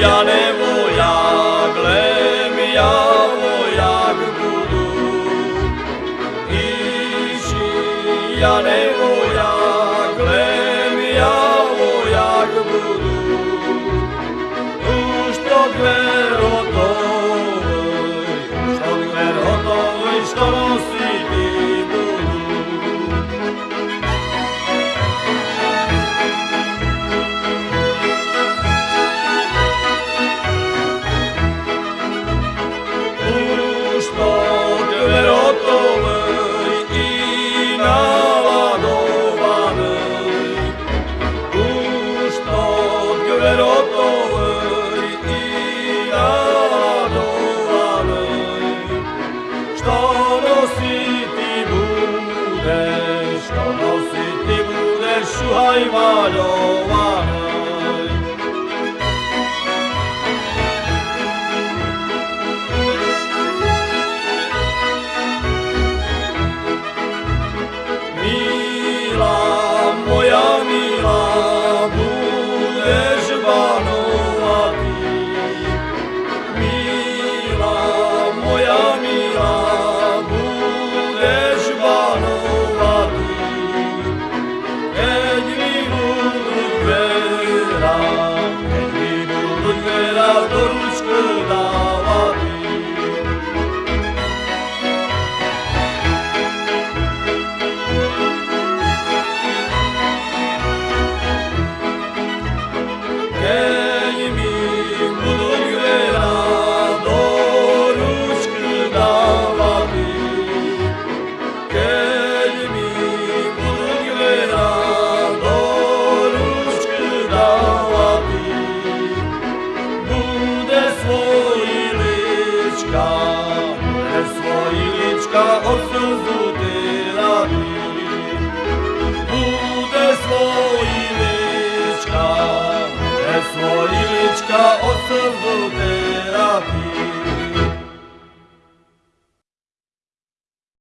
Yane voyak, glem ya voyak budu. Suhaima Dowana. Oh, of the wind.